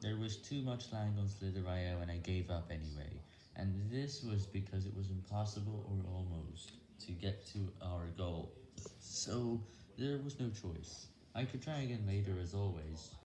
There was too much lag on Slither.io and I gave up anyway, and this was because it was impossible, or almost, to get to our goal, so there was no choice. I could try again later as always.